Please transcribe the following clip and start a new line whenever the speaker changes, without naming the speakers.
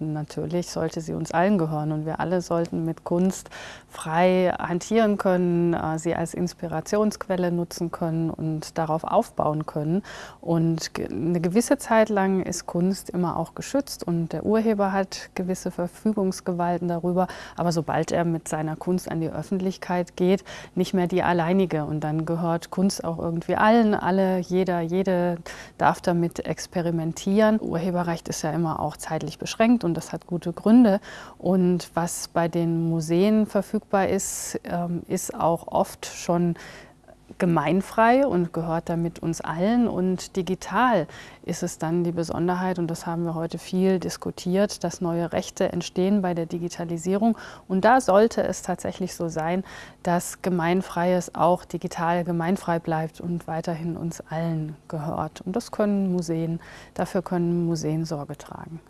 Natürlich sollte sie uns allen gehören und wir alle sollten mit Kunst frei hantieren können, äh, sie als Inspirationsquelle nutzen können und darauf aufbauen können. Und eine gewisse Zeit lang ist Kunst immer auch geschützt und der Urheber hat gewisse Verfügungsgewalten darüber, aber sobald er mit seiner Kunst an die Öffentlichkeit geht, nicht mehr die alleinige. Und dann gehört Kunst auch irgendwie allen, alle, jeder, jede darf damit experimentieren. Urheberrecht ist ja immer auch zeitlich beschränkt und das hat gute Gründe. Und was bei den Museen verfügbar ist, ähm, ist auch oft schon gemeinfrei und gehört damit uns allen. Und digital ist es dann die Besonderheit, und das haben wir heute viel diskutiert, dass neue Rechte entstehen bei der Digitalisierung. Und da sollte es tatsächlich so sein, dass Gemeinfreies auch digital gemeinfrei bleibt und weiterhin uns allen gehört. Und das können Museen, dafür können Museen Sorge tragen.